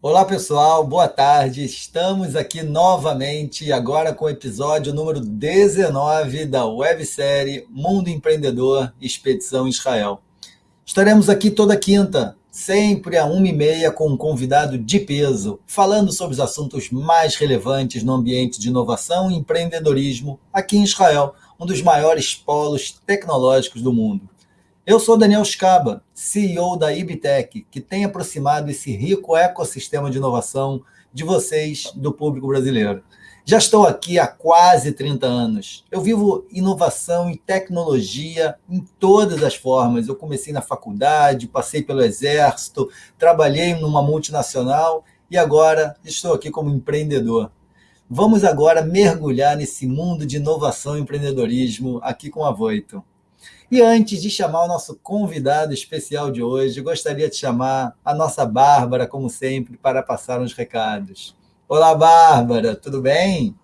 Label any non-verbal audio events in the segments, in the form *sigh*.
Olá pessoal, boa tarde. Estamos aqui novamente, agora com o episódio número 19 da websérie Mundo Empreendedor Expedição Israel. Estaremos aqui toda quinta, sempre a uma e meia, com um convidado de peso, falando sobre os assuntos mais relevantes no ambiente de inovação e empreendedorismo aqui em Israel, um dos maiores polos tecnológicos do mundo. Eu sou Daniel Scaba, CEO da Ibtec, que tem aproximado esse rico ecossistema de inovação de vocês, do público brasileiro. Já estou aqui há quase 30 anos. Eu vivo inovação e tecnologia em todas as formas. Eu comecei na faculdade, passei pelo exército, trabalhei numa multinacional e agora estou aqui como empreendedor. Vamos agora mergulhar nesse mundo de inovação e empreendedorismo aqui com a Voito. E antes de chamar o nosso convidado especial de hoje, gostaria de chamar a nossa Bárbara, como sempre, para passar uns recados. Olá, Bárbara, tudo bem?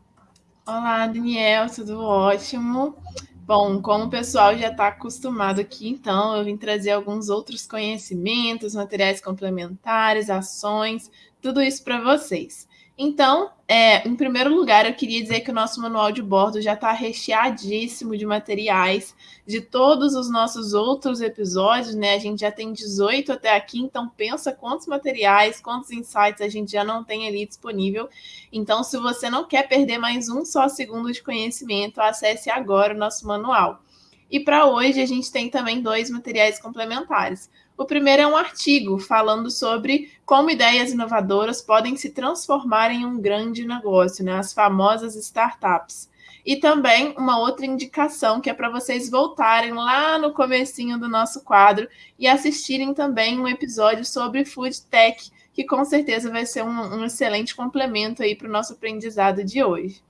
Olá, Daniel, tudo ótimo. Bom, como o pessoal já está acostumado aqui, então eu vim trazer alguns outros conhecimentos, materiais complementares, ações, tudo isso para vocês. Então, é, em primeiro lugar, eu queria dizer que o nosso manual de bordo já está recheadíssimo de materiais de todos os nossos outros episódios, né? A gente já tem 18 até aqui, então pensa quantos materiais, quantos insights a gente já não tem ali disponível. Então, se você não quer perder mais um só segundo de conhecimento, acesse agora o nosso manual. E para hoje a gente tem também dois materiais complementares. O primeiro é um artigo falando sobre como ideias inovadoras podem se transformar em um grande negócio, né? as famosas startups. E também uma outra indicação que é para vocês voltarem lá no comecinho do nosso quadro e assistirem também um episódio sobre food tech, que com certeza vai ser um, um excelente complemento aí para o nosso aprendizado de hoje.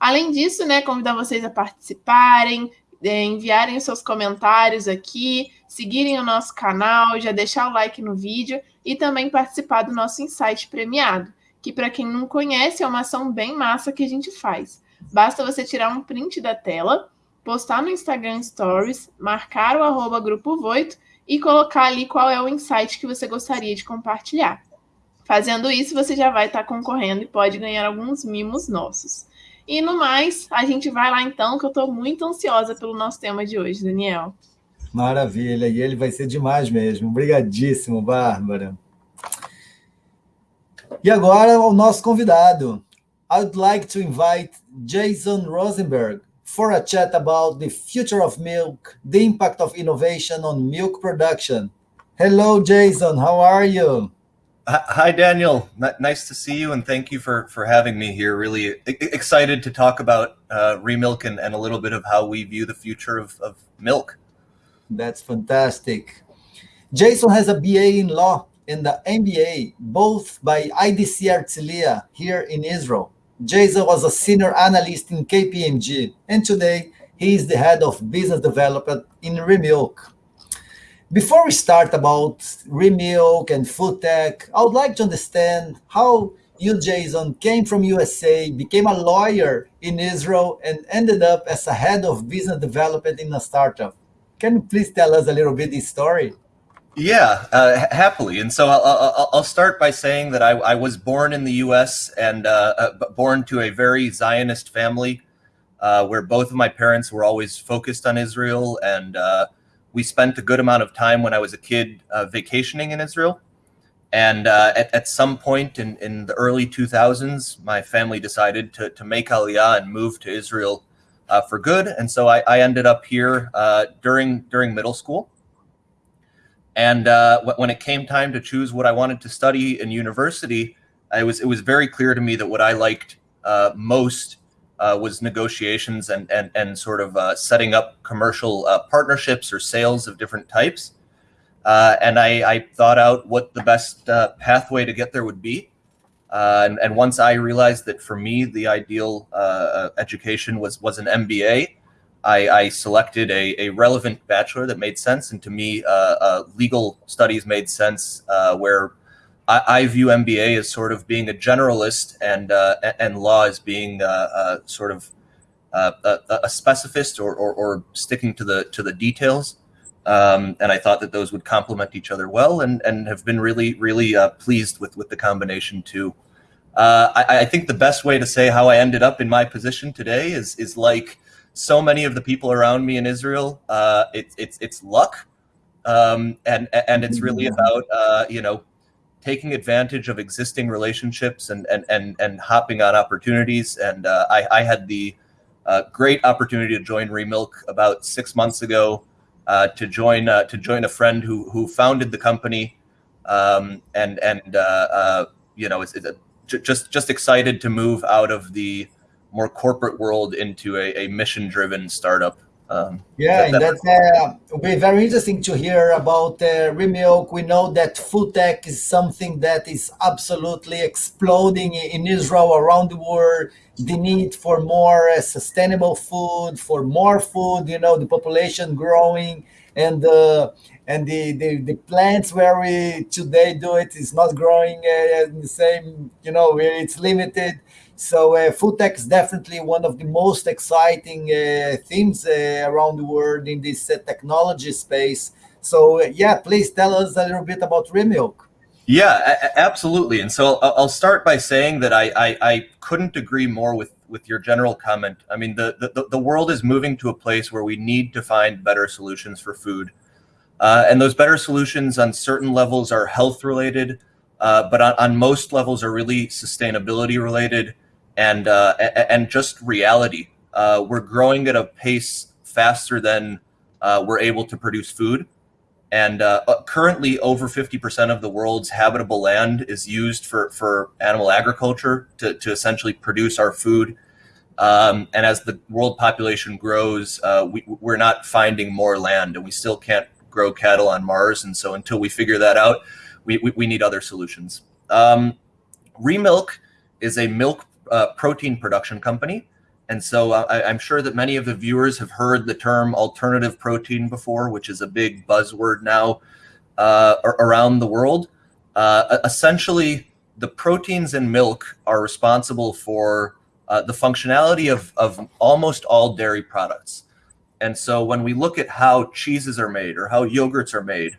Além disso, né, convidar vocês a participarem, enviarem seus comentários aqui, seguirem o nosso canal, já deixar o like no vídeo e também participar do nosso insight premiado, que para quem não conhece é uma ação bem massa que a gente faz. Basta você tirar um print da tela, postar no Instagram Stories, marcar o arroba Grupo Voito e colocar ali qual é o insight que você gostaria de compartilhar. Fazendo isso, você já vai estar concorrendo e pode ganhar alguns mimos nossos. E no mais, a gente vai lá então, que eu estou muito ansiosa pelo nosso tema de hoje, Daniel. Maravilha, e ele vai ser demais mesmo. Obrigadíssimo, Bárbara. E agora o nosso convidado. I'd like to invite Jason Rosenberg for a chat about the future of milk, the impact of innovation on milk production. Hello, Jason. How are you? Hi, Daniel. Nice to see you, and thank you for for having me here. Really excited to talk about uh, Remilk and, and a little bit of how we view the future of, of milk. That's fantastic. Jason has a BA in law and the MBA, both by IDC Herzliya here in Israel. Jason was a senior analyst in KPMG, and today he is the head of business development in Remilk. Before we start about Remilk and food tech, I would like to understand how you, Jason, came from USA, became a lawyer in Israel, and ended up as a head of business development in a startup. Can you please tell us a little bit this story? Yeah, uh, happily. And so I'll, I'll, start by saying that I, I, was born in the U.S. and uh, uh, born to a very Zionist family, uh, where both of my parents were always focused on Israel and uh, we spent a good amount of time when I was a kid uh, vacationing in Israel. And uh, at, at some point in, in the early 2000s, my family decided to, to make Aliyah and move to Israel uh, for good. And so I, I ended up here uh, during, during middle school. And uh, when it came time to choose what I wanted to study in university, it was, it was very clear to me that what I liked uh, most uh, was negotiations and and and sort of uh, setting up commercial uh, partnerships or sales of different types. Uh, and I, I, thought out what the best uh, pathway to get there would be. Uh, and, and, once I realized that for me the ideal education was was an MBA, I, I selected a, a, relevant bachelor that made sense, and to me, legal studies made sense, where I, I, view MBA as sort of being a generalist and uh, and law as being uh, uh, sort of uh, a, a, specificist or, or, or, sticking to the to the details. Um, and I thought that those would complement each other well, and and have been really really uh, pleased with with the combination too. Uh, I, I, think the best way to say how I ended up in my position today is is like so many of the people around me in Israel. Uh, it's it's it's luck, um, and and it's really mm-hmm. about uh, you know taking advantage of existing relationships and and and and hopping on opportunities. And uh, I, I had the uh, great opportunity to join Remilk about six months ago uh, to join uh, to join a friend who who founded the company, um, and and uh, uh, you know it's, it's a, just just excited to move out of the more corporate world into a, a mission driven startup. Um, yeah, that, that's uh, be very interesting to hear about uh, Remilk. We know that food tech is something that is absolutely exploding in Israel around the world. The need for more uh, sustainable food, for more food. You know, the population growing, and uh, and the, the the plants where we today do it is not growing uh, the same. You know, where it's limited. So uh, food tech is definitely one of the most exciting uh, themes uh, around the world in this uh, technology space. So uh, yeah, please tell us a little bit about Remilk. Yeah, absolutely. And so I'll start by saying that I, I, I, couldn't agree more with, with your general comment. I mean, the, the, the world is moving to a place where we need to find better solutions for food. Uh, and those better solutions on certain levels are health related, but on, on most levels are really sustainability related and uh, and just reality. Uh, we're growing at a pace faster than uh, we're able to produce food. And uh, uh, currently, over 50% of the world's habitable land is used for, for animal agriculture to, to essentially produce our food. Um, and as the world population grows, uh, we, we're not finding more land, and we still can't grow cattle on Mars. And so, until we figure that out, we, we, we need other solutions. Um, Remilk is a milk uh, protein production company. And so uh, I, am sure that many of the viewers have heard the term alternative protein before, which is a big buzzword now uh, around the world. Uh, essentially, the proteins in milk are responsible for uh, the functionality of, of almost all dairy products. And so when we look at how cheeses are made or how yogurts are made,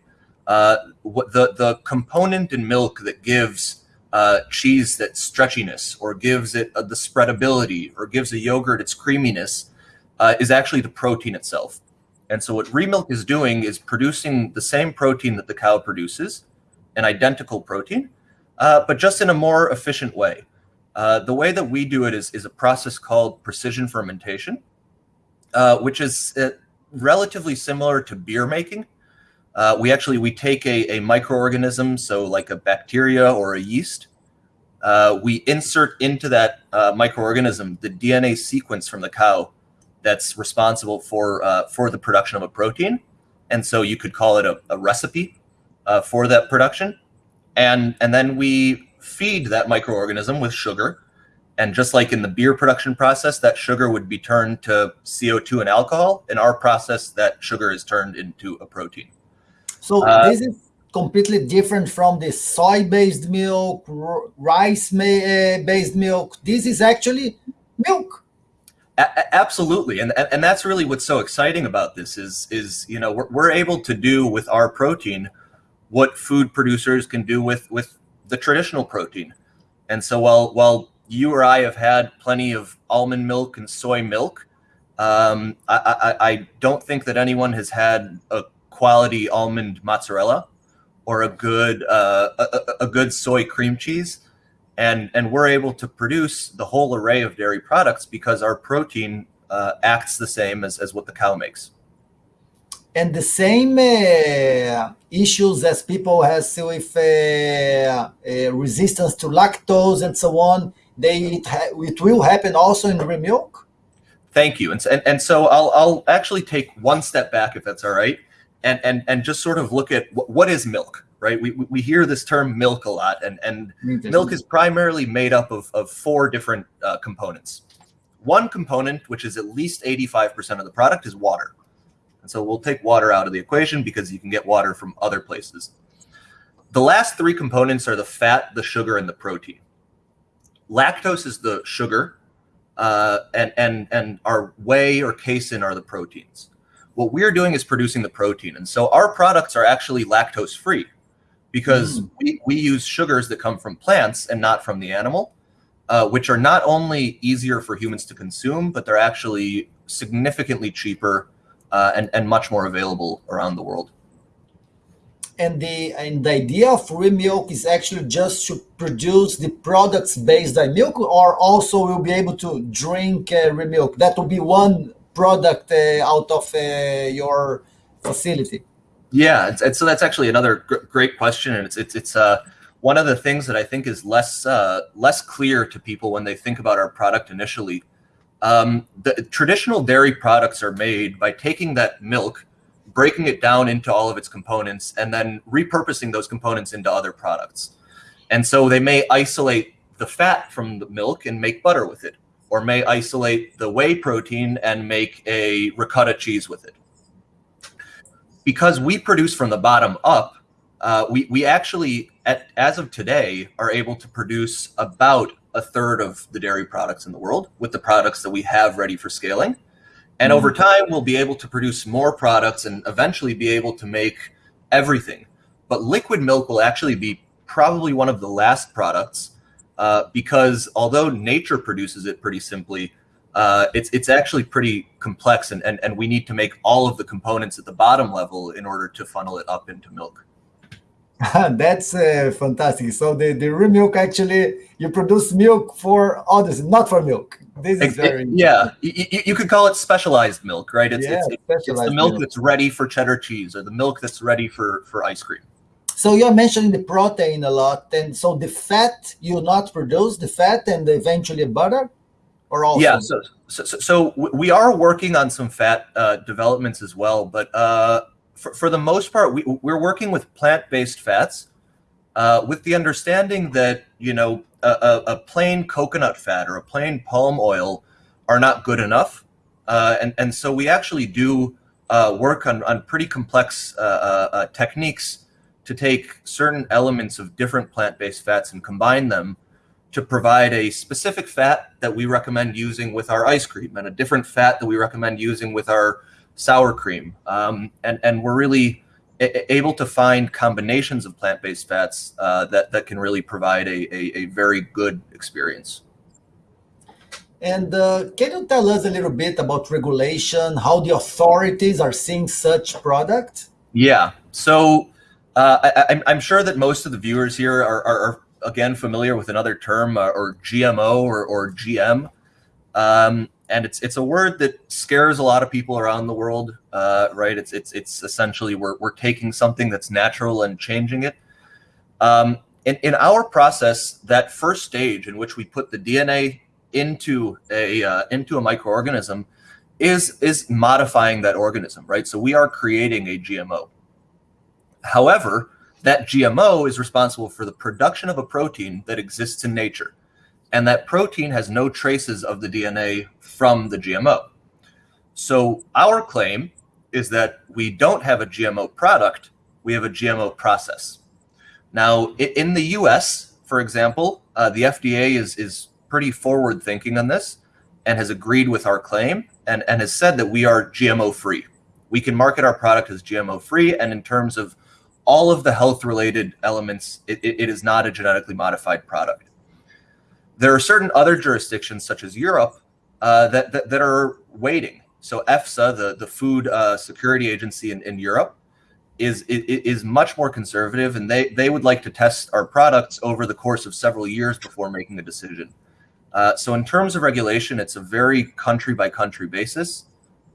uh, the, the component in milk that gives uh, cheese that stretchiness or gives it uh, the spreadability or gives a yogurt its creaminess uh, is actually the protein itself. And so what Remilk is doing is producing the same protein that the cow produces, an identical protein, uh, but just in a more efficient way. Uh, the way that we do it is, is a process called precision fermentation, uh, which is relatively similar to beer making. Uh, we actually we take a, a microorganism, so like a bacteria or a yeast. Uh, we insert into that uh, microorganism the DNA sequence from the cow that's responsible for uh, for the production of a protein, and so you could call it a, a recipe uh, for that production. And and then we feed that microorganism with sugar, and just like in the beer production process, that sugar would be turned to CO2 and alcohol. In our process, that sugar is turned into a protein. So uh, this is completely different from the soy-based milk, rice-based milk. This is actually milk. Absolutely, and and that's really what's so exciting about this is is you know we're, we're able to do with our protein what food producers can do with with the traditional protein, and so while while you or I have had plenty of almond milk and soy milk, um, I, I, I don't think that anyone has had a quality almond mozzarella or a good uh, a, a, good soy cream cheese. And and we're able to produce the whole array of dairy products because our protein uh, acts the same as, as what the cow makes. And the same uh, issues as people has with uh, uh, resistance to lactose and so on they it, it will happen also in Remilk thank you. And, and, and so I'll, I'll actually take one step back if that's all right and and and just sort of look at what, what is milk right? We, we hear this term milk a lot and and milk is primarily made up of, of four different uh, components. One component which is at least 85% of the product is water. And so we'll take water out of the equation because you can get water from other places. The last three components are the fat the sugar and the protein. Lactose is the sugar uh, and and and our whey or casein are the proteins What we're doing is producing the protein. And so our products are actually lactose free because mm. we, we use sugars that come from plants and not from the animal, uh, which are not only easier for humans to consume, but they're actually significantly cheaper uh, and, and much more available around the world and the and the idea of Remilk is actually just to produce the products based on milk, or also we'll be able to drink uh, Remilk. That will be one product uh, out of uh, your facility. Yeah, it's, so that's actually another gr great question, and it's it's it's uh, one of the things that I think is less less clear to people when they think about our product initially. Um, the traditional dairy products are made by taking that milk breaking it down into all of its components, and then repurposing those components into other products. And so they may isolate the fat from the milk and make butter with it, or may isolate the whey protein and make a ricotta cheese with it. Because we produce from the bottom up, uh, we, we actually, at, as of today, are able to produce about a third of the dairy products in the world with the products that we have ready for scaling. And over mm-hmm. time, we'll be able to produce more products and eventually be able to make everything. But liquid milk will actually be probably one of the last products uh, because although nature produces it pretty simply, uh, it's it's actually pretty complex and, and, and we need to make all of the components at the bottom level in order to funnel it up into milk. *laughs* That's uh, fantastic. So the, the Remilk actually, you produce milk for others, not for milk. This is very yeah. You, you, could call it specialized milk, right? It's, yeah, it's, it's, it's the milk, milk, that's ready for cheddar cheese or the milk that's ready for for ice cream. So you're mentioning the protein a lot, and so the fat you not produce the fat and eventually butter, or also yeah. So so, so we are working on some fat uh, developments as well, but uh, for for the most part, we we're working with plant based fats, uh, with the understanding that you know a, a, plain coconut fat or a plain palm oil are not good enough. Uh, and, and so we actually do uh, work on, on pretty complex uh, techniques to take certain elements of different plant-based fats and combine them to provide a specific fat that we recommend using with our ice cream and a different fat that we recommend using with our sour cream. Um, and, and we're really able to find combinations of plant-based fats uh, that that can really provide a, a, a very good experience. And uh, can you tell us a little bit about regulation, how the authorities are seeing such product? Yeah, so uh, I, am sure that most of the viewers here are, are, are again familiar with another term uh, or GMO or, or GM. Um, and it's it's a word that scares a lot of people around the world, uh, right? It's it's it's essentially we're we're taking something that's natural and changing it. Um, in in our process, that first stage in which we put the DNA into a uh, into a microorganism is is modifying that organism, right? So we are creating a GMO. However, that GMO is responsible for the production of a protein that exists in nature and that protein has no traces of the DNA from the GMO. So our claim is that we don't have a GMO product, we have a GMO process. Now, in the US, for example, uh, the FDA is, is pretty forward thinking on this and has agreed with our claim and, and has said that we are GMO free. We can market our product as GMO free. And in terms of all of the health related elements, it, it is not a genetically modified product. There are certain other jurisdictions, such as Europe, uh, that, that, that are waiting. So EFSA, the the Food uh, Security Agency in, in Europe, is, is much more conservative, and they they would like to test our products over the course of several years before making a decision. Uh, so in terms of regulation, it's a very country by country basis.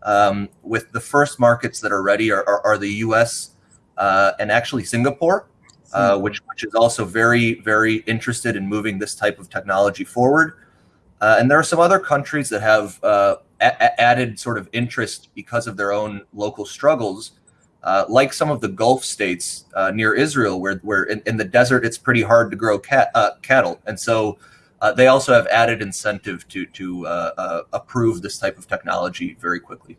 Um, with the first markets that are ready are, are, are the U.S. Uh, and actually Singapore uh, hmm. which which is also very very interested in moving this type of technology forward. Uh, and there are some other countries that have uh, added sort of interest because of their own local struggles, uh, like some of the Gulf states uh, near Israel, where where in, in, the desert it's pretty hard to grow cat, uh, cattle, and so. they also have added incentive to to approve this type of technology very quickly.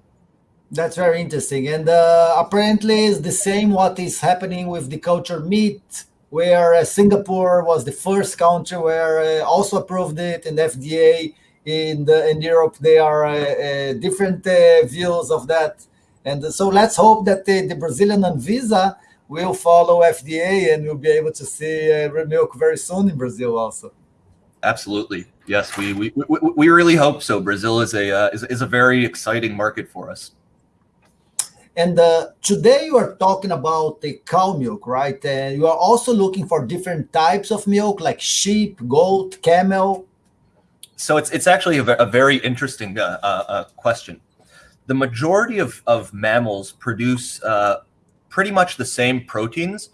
That's very interesting. And uh, apparently, it's the same what is happening with the culture meat, where uh, Singapore was the first country where uh, also approved it, and FDA in the in Europe they are uh, uh, different uh, views of that. And so let's hope that the, the Brazilian Anvisa will follow FDA and we'll be able to see uh, milk very soon in Brazil also. Absolutely. Yes, we, we, we, we really hope so. Brazil is a, is, is a very exciting market for us. And uh, today you are talking about the cow milk, right? And you are also looking for different types of milk like sheep, goat, camel. So it's, it's actually a, a very interesting uh, uh, uh, question. The majority of, of mammals produce uh, pretty much the same proteins,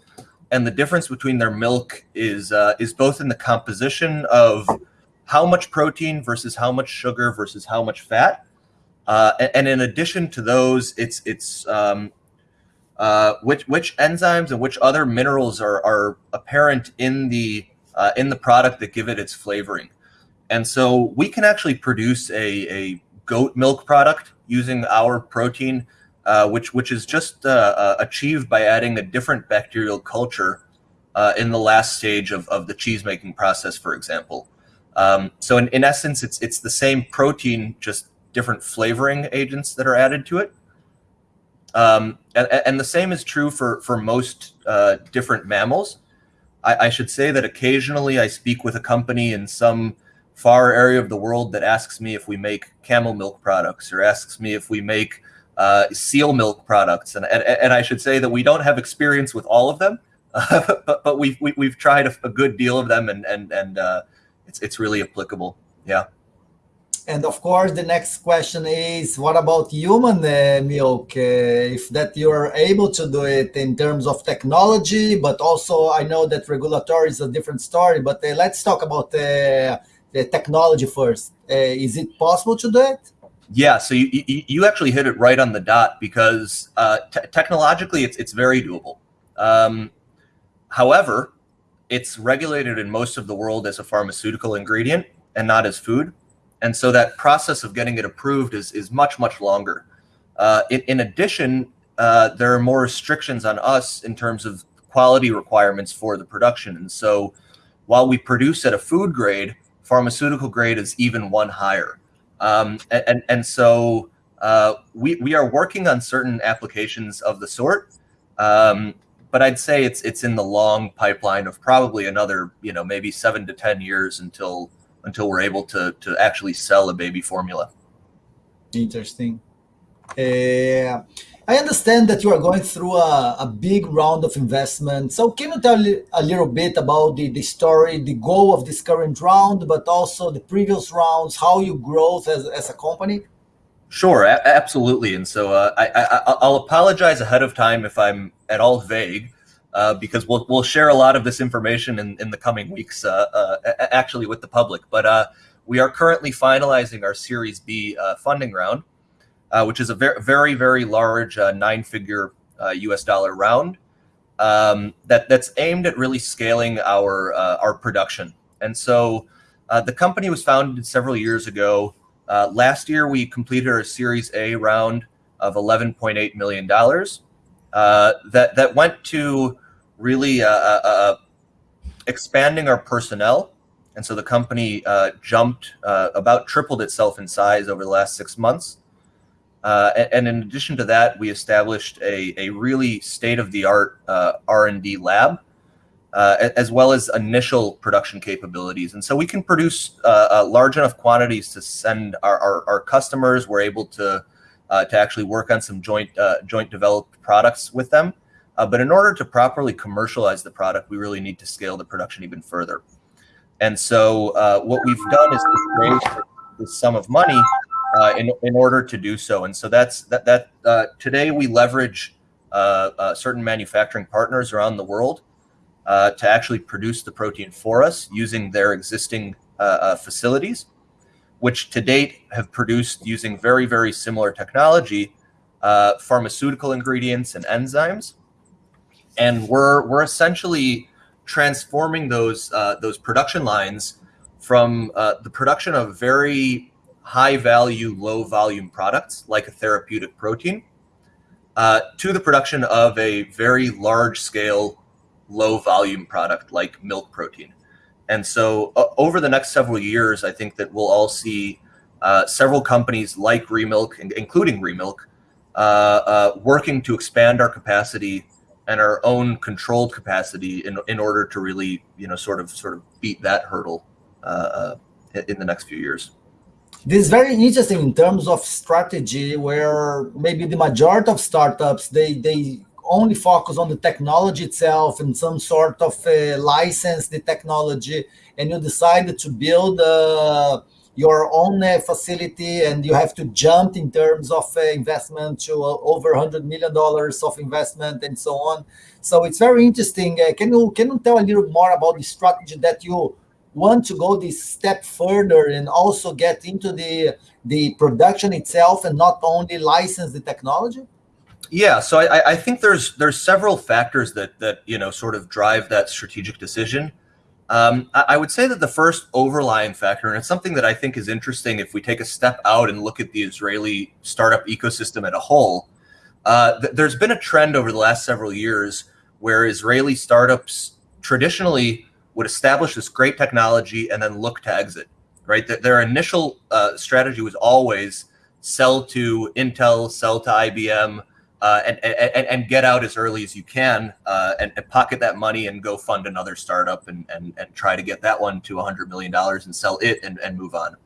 and the difference between their milk is uh, is both in the composition of how much protein versus how much sugar versus how much fat, uh, and, in addition to those, it's it's um, uh, which which enzymes and which other minerals are are apparent in the uh, in the product that give it its flavoring, and so we can actually produce a a goat milk product using our protein uh, which which is just uh, uh, achieved by adding a different bacterial culture in the last stage of, of the cheese making process, for example. Um, so in, in essence, it's it's the same protein, just different flavoring agents that are added to it. Um, and, and, the same is true for for most uh, different mammals. I, I should say that occasionally I speak with a company in some far area of the world that asks me if we make camel milk products or asks me if we make uh, seal milk products, and, and, and I should say that we don't have experience with all of them, uh, *laughs* but but we've we, have we have tried a, a, good deal of them, and and and uh, it's it's really applicable. Yeah. And of course, the next question is, what about human uh, milk? Uh, if that you are able to do it in terms of technology, but also I know that regulatory is a different story. But uh, let's talk about the technology first. is it possible to do it? Yeah, so you, you, you actually hit it right on the dot because uh, technologically it's it's very doable. Um, however, it's regulated in most of the world as a pharmaceutical ingredient and not as food, and so that process of getting it approved is is much much longer. Uh, in, in, addition, uh, there are more restrictions on us in terms of quality requirements for the production, and so while we produce at a food grade, pharmaceutical grade is even one higher. Um, and, and so uh, we, we are working on certain applications of the sort. Um, but I'd say it's it's in the long pipeline of probably another, you know, maybe seven to ten years until until we're able to to actually sell a baby formula. Interesting. Uh, I understand that you are going through a, a big round of investment. So can you tell a little bit about the, the story, the goal of this current round, but also the previous rounds, how you grow as, as a company? Sure, a- absolutely. And so uh, I, I, will apologize ahead of time if I'm at all vague, uh, because we'll, we'll share a lot of this information in, in the coming weeks, uh, uh actually with the public. But uh, we are currently finalizing our Series B uh, funding round uh, which is a very, very, very large uh, nine-figure U.S. Uh, dollar round um, that that's aimed at really scaling our uh, our production. And so, uh, the company was founded several years ago. last year, we completed our Series A round of 11.8 million dollars. that that went to really expanding our personnel and so the company uh, jumped uh, about tripled itself in size over the last six months uh, and, in addition to that, we established a, a really state-of-the-art uh, R&D lab, uh, as well as initial production capabilities. And so we can produce uh, uh, large enough quantities to send our, our, our customers. We're able to uh, to actually work on some joint joint developed products with them. But in order to properly commercialize the product, we really need to scale the production even further. And so what we've done is raise this sum of money uh, in, in order to do so. And so that's that, that uh, today we leverage uh, uh certain manufacturing partners around the world uh, to actually produce the protein for us using their existing uh, facilities, which to date have produced using very, very similar technology, pharmaceutical ingredients and enzymes. And we're, we're essentially transforming those, those production lines from the production of very high value, low volume products like a therapeutic protein uh, to the production of a very large scale, low volume product like milk protein. And so uh, over the next several years, I think that we'll all see uh, several companies like Remilk, including Remilk, uh, uh, working to expand our capacity and our own controlled capacity in, in order to really, you know, sort of sort of beat that hurdle uh, in the next few years. This is very interesting in terms of strategy, where maybe the majority of startups they they only focus on the technology itself and some sort of uh, license the technology, and you decided to build uh, your own uh, facility, and you have to jump in terms of uh, investment to uh, over hundred million dollars of investment and so on. So it's very interesting. Uh, can you can you tell a little more about the strategy that you want to go this step further and also get into the the production itself and not only license the technology? Yeah, so I, I think there's there's several factors that that you know sort of drive that strategic decision. Um, I, would say that the first overlying factor, and it's something that I think is interesting if we take a step out and look at the Israeli startup ecosystem at a whole. Uh, th there's been a trend over the last several years where Israeli startups traditionally would establish this great technology and then look to exit, right? That their initial uh, strategy was always sell to Intel, sell to IBM, uh, and, and, and get out as early as you can uh, and, and, pocket that money and go fund another startup and, and, and try to get that one to $100 million and sell it and, and move on.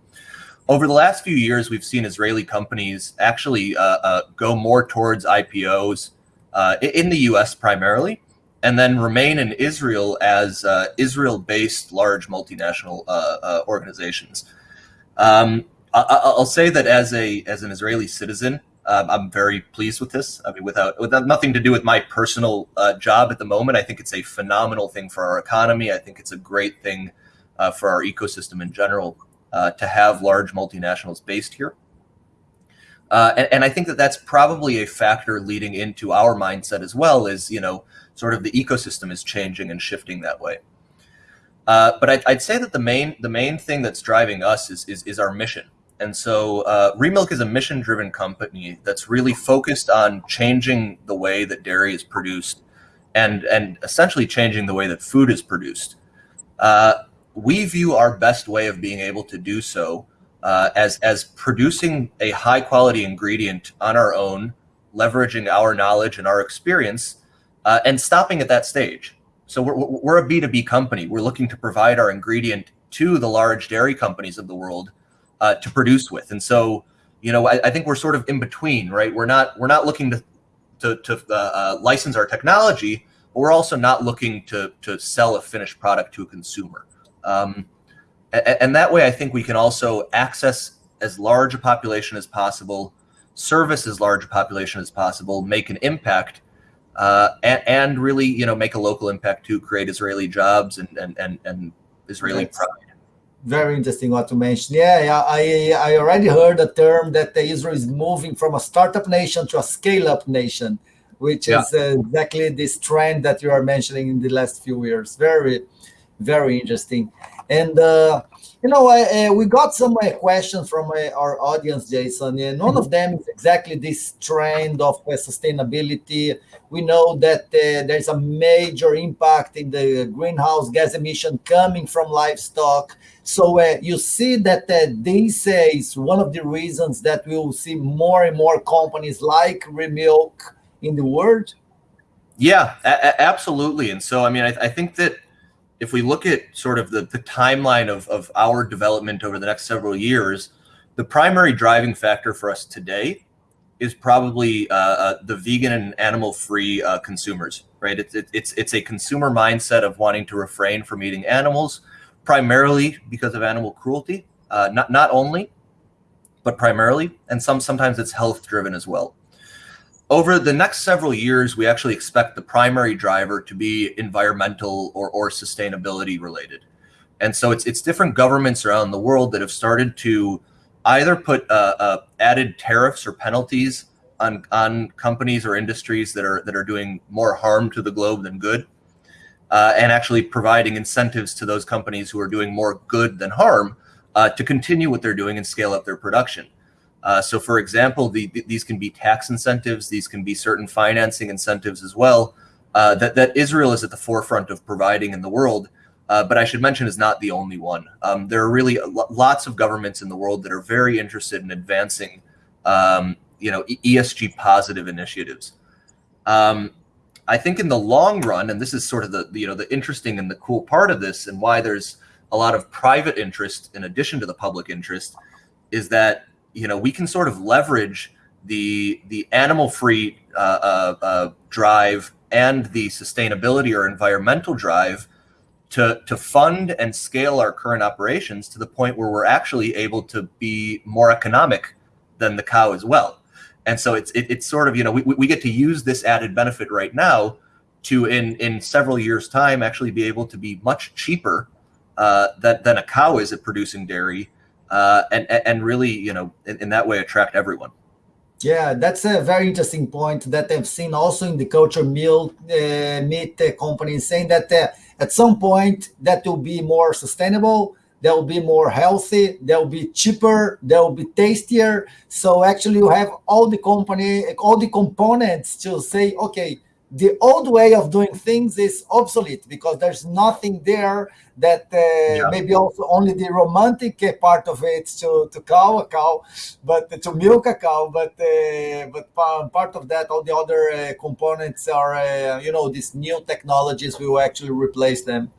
Over the last few years, we've seen Israeli companies actually uh, uh go more towards IPOs uh, in the US primarily and then remain in Israel as Israel-based large multinational organizations. Um, I, will say that as a as an Israeli citizen, um, I'm very pleased with this. I mean, without without nothing to do with my personal uh, job at the moment, I think it's a phenomenal thing for our economy. I think it's a great thing uh, for our ecosystem in general uh, to have large multinationals based here. And, and I think that that's probably a factor leading into our mindset as well. Is you know sort of the ecosystem is changing and shifting that way. Uh, but I'd, I'd, say that the main the main thing that's driving us is is, is our mission. And so uh, Remilk is a mission driven company that's really focused on changing the way that dairy is produced and and essentially changing the way that food is produced. Uh, we view our best way of being able to do so uh, as as producing a high quality ingredient on our own, leveraging our knowledge and our experience uh, and stopping at that stage. So we're, we're a B2B company. We're looking to provide our ingredient to the large dairy companies of the world uh, to produce with. And so, you know, I, I, think we're sort of in between, right? We're not we're not looking to to, to uh, uh license our technology, but we're also not looking to to sell a finished product to a consumer. Um, and, and that way, I think we can also access as large a population as possible, service as large a population as possible, make an impact uh, and, and, really, you know, make a local impact to create Israeli jobs and and and, and Israeli That's pride. Very interesting what you mentioned. Yeah, I I already heard the term that Israel is moving from a startup nation to a scale-up nation, which yeah. is exactly this trend that you are mentioning in the last few years. Very, very interesting. And uh, you know, uh, we got some uh, questions from uh, our audience, Jason, and one of them is exactly this trend of uh, sustainability. We know that uh, there's a major impact in the greenhouse gas emission coming from livestock. So uh, you see that this is one of the reasons that we will see more and more companies like Remilk in the world. Yeah, absolutely. And so, I mean, I, I think that if we look at sort of the, the timeline of, of our development over the next several years, the primary driving factor for us today is probably uh, uh, the vegan and animal-free uh, consumers, right? It's, it, it's, it's a consumer mindset of wanting to refrain from eating animals, primarily because of animal cruelty, uh, not, not only, but primarily, and some sometimes it's health-driven as well. Over the next several years, we actually expect the primary driver to be environmental or, or sustainability related. And so it's, it's different governments around the world that have started to either put uh, uh, added tariffs or penalties on, on companies or industries that are, that are doing more harm to the globe than good, uh, and actually providing incentives to those companies who are doing more good than harm uh, to continue what they're doing and scale up their production. Uh, so, for example, the, the, these can be tax incentives, these can be certain financing incentives as well, uh, that, that Israel is at the forefront of providing in the world. Uh, but I should mention is not the only one. Um, there are really lots of governments in the world that are very interested in advancing um, you know ESG positive initiatives. Um, I think in the long run, and this is sort of the you know the interesting and the cool part of this, and why there's a lot of private interest in addition to the public interest, is that you know we can sort of leverage the the animal free uh, uh, uh, drive and the sustainability or environmental drive to to fund and scale our current operations to the point where we're actually able to be more economic than the cow as well. And so it's it, it's sort of you know we, we get to use this added benefit right now to in in several years time actually be able to be much cheaper uh, than than a cow is at producing dairy uh, and and really you know in, in that way attract everyone. Yeah, that's a very interesting point that I've seen also in the culture meal uh, meat uh, companies saying that uh, at some point that will be more sustainable that will be more healthy that will be cheaper that will be tastier so actually you have all the company all the components to say okay the old way of doing things is obsolete because there's nothing there that uh, yeah. maybe also only the romantic part of it to to cow a cow but to milk a cow but uh, but part of that all the other uh, components are uh, you know these new technologies will actually replace them.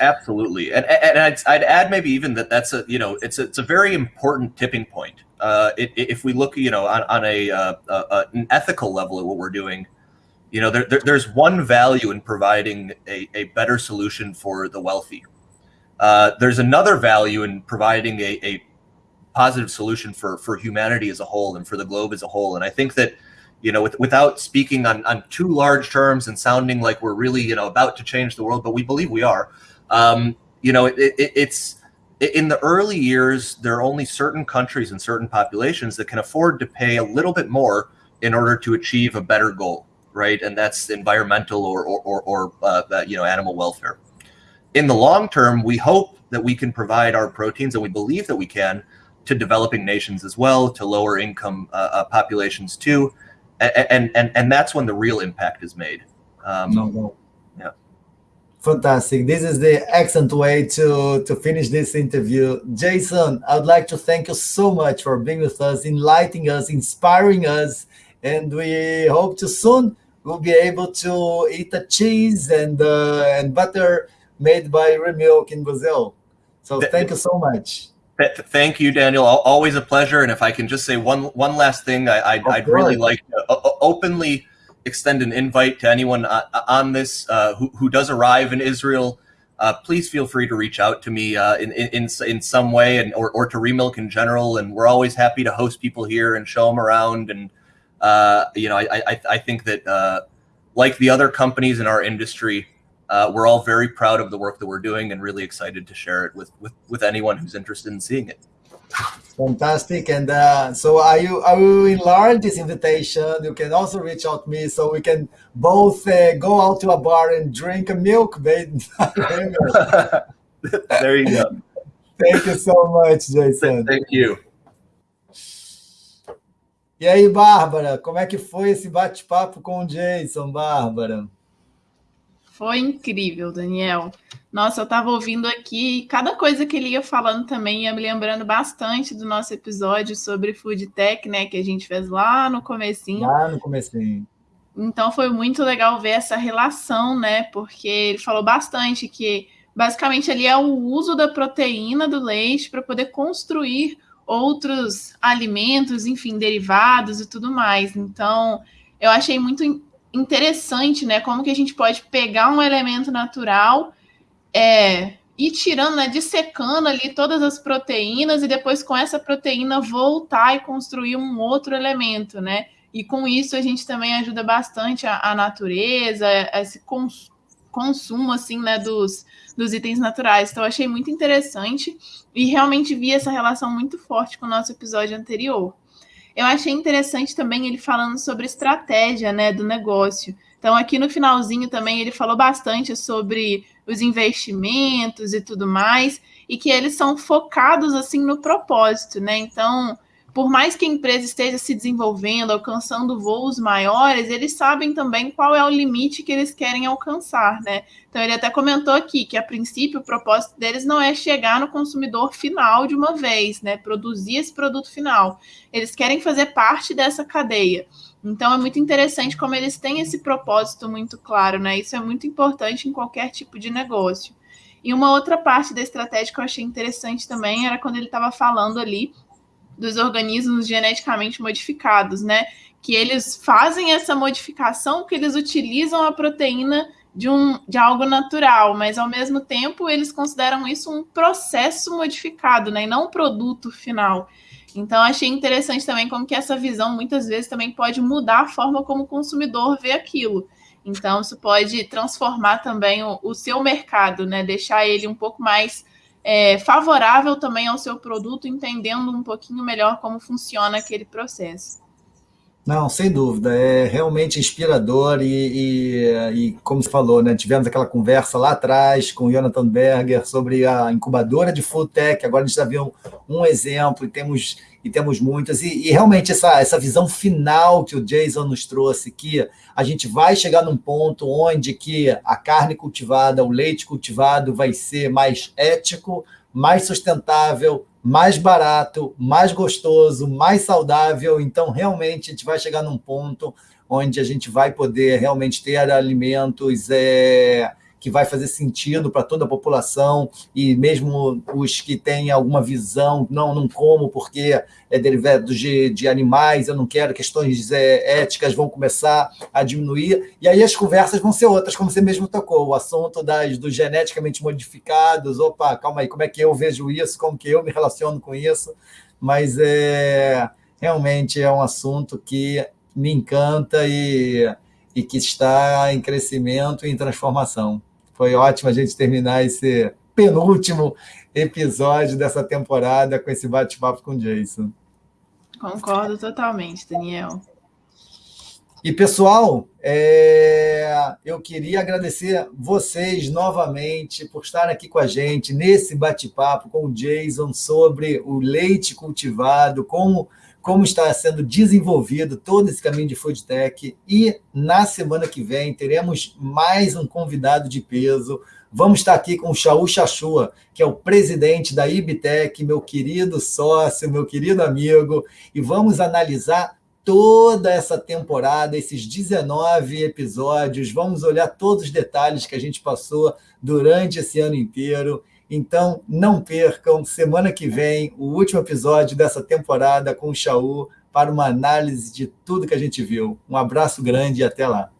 Absolutely. And, and I'd, I'd add maybe even that that's a you know it's a, it's a very important tipping point. Uh, it, if we look you know on, on a, uh, a an ethical level at what we're doing you know, there, there, there's one value in providing a, a better solution for the wealthy. Uh, there's another value in providing a, a positive solution for, for humanity as a whole and for the globe as a whole. And I think that, you know, with, without speaking on, on too large terms and sounding like we're really, you know, about to change the world, but we believe we are, um, you know, it, it, it's, in the early years, there are only certain countries and certain populations that can afford to pay a little bit more in order to achieve a better goal right? And that's environmental or or or, or uh, you know animal welfare. In the long term, we hope that we can provide our proteins, and we believe that we can, to developing nations as well, to lower income uh, uh, populations too, and, and and that's when the real impact is made. Um, no, no. Yeah. Fantastic. This is the excellent way to, to finish this interview. Jason, I would like to thank you so much for being with us, enlightening us, inspiring us, and we hope to soon we'll be able to eat a cheese and uh, and butter made by Remilk in Brazil. So thank you so much. Thank you, Daniel. Always a pleasure. And if I can just say one one last thing, I, I'd, I'd really like to openly extend an invite to anyone uh, on this uh, who, who does arrive in Israel. Uh, please feel free to reach out to me uh, in, in in some way, and or, or to Remilk in general. And we're always happy to host people here and show them around and uh, you know, I, I, I think that uh, like the other companies in our industry, uh, we're all very proud of the work that we're doing and really excited to share it with with, with anyone who's interested in seeing it. Fantastic. And uh, so I will, I will enlarge this invitation. You can also reach out to me so we can both uh, go out to a bar and drink a milk *laughs* *laughs* there you go. Thank you so much, Jason. Thank you. E aí, Bárbara, como é que foi esse bate-papo com o Jason, Bárbara? Foi incrível, Daniel. Nossa, eu estava ouvindo aqui e cada coisa que ele ia falando também ia me lembrando bastante do nosso episódio sobre food tech, né, que a gente fez lá no comecinho. Lá no comecinho. Então foi muito legal ver essa relação, né? Porque ele falou bastante que basicamente ali é o uso da proteína do leite para poder construir outros alimentos, enfim, derivados e tudo mais. Então, eu achei muito interessante, né? Como que a gente pode pegar um elemento natural, é, ir tirando, né, dissecando ali todas as proteínas e depois com essa proteína voltar e construir um outro elemento, né? E com isso a gente também ajuda bastante a, a natureza, esse cons consumo assim, né, dos, dos itens naturais. Então, achei muito interessante e realmente vi essa relação muito forte com o nosso episódio anterior. Eu achei interessante também ele falando sobre estratégia, né, do negócio. Então, aqui no finalzinho também ele falou bastante sobre os investimentos e tudo mais, e que eles são focados assim no propósito, né? Então, por mais que a empresa esteja se desenvolvendo, alcançando voos maiores, eles sabem também qual é o limite que eles querem alcançar, né? Então ele até comentou aqui que a princípio o propósito deles não é chegar no consumidor final de uma vez, né? Produzir esse produto final. Eles querem fazer parte dessa cadeia. Então é muito interessante como eles têm esse propósito muito claro, né? Isso é muito importante em qualquer tipo de negócio. E uma outra parte da estratégia que eu achei interessante também era quando ele estava falando ali dos organismos geneticamente modificados, né? Que eles fazem essa modificação, que eles utilizam a proteína de, um, de algo natural, mas ao mesmo tempo eles consideram isso um processo modificado, né? E não um produto final. Então achei interessante também como que essa visão muitas vezes também pode mudar a forma como o consumidor vê aquilo. Então isso pode transformar também o, o seu mercado, né? Deixar ele um pouco mais é, favorável também ao seu produto, entendendo um pouquinho melhor como funciona aquele processo. Não, sem dúvida, é realmente inspirador e, e, e, como você falou, né, tivemos aquela conversa lá atrás com o Jonathan Berger sobre a incubadora de Food Tech, agora a gente já viu um, um exemplo e temos, e temos muitas, e, e, realmente essa, essa visão final que o Jason nos trouxe, que a gente vai chegar num ponto onde que a carne cultivada, o leite cultivado vai ser mais ético, mais sustentável, mais barato, mais gostoso, mais saudável. Então, realmente, a gente vai chegar num ponto onde a gente vai poder realmente ter alimentos é, que vai fazer sentido para toda a população e mesmo os que têm alguma visão, não, não como porque é derivado de, de animais, eu não quero, questões é, éticas vão começar a diminuir, e aí as conversas vão ser outras, como você mesmo tocou, o assunto das, dos geneticamente modificados, opa, calma aí, como é que eu vejo isso, como que eu me relaciono com isso, mas é, realmente é um assunto que me encanta e, e que está em crescimento e em transformação. Foi ótimo a gente terminar esse penúltimo episódio dessa temporada com esse bate-papo com o Jason. Concordo totalmente, Daniel. E, pessoal, é... eu queria agradecer vocês novamente por estar aqui com a gente nesse bate-papo com o Jason sobre o leite cultivado, como como está sendo desenvolvido todo esse caminho de food tech. E na semana que vem teremos mais um convidado de peso. Vamos estar aqui com o Shaul Chachua, que é o presidente da Ibtec, meu querido sócio, meu querido amigo, e vamos analisar toda essa temporada, esses 19 episódios, vamos olhar todos os detalhes que a gente passou durante esse ano inteiro então, não percam, semana que vem, o último episódio dessa temporada com o Shaul para uma análise de tudo que a gente viu. Um abraço grande e até lá.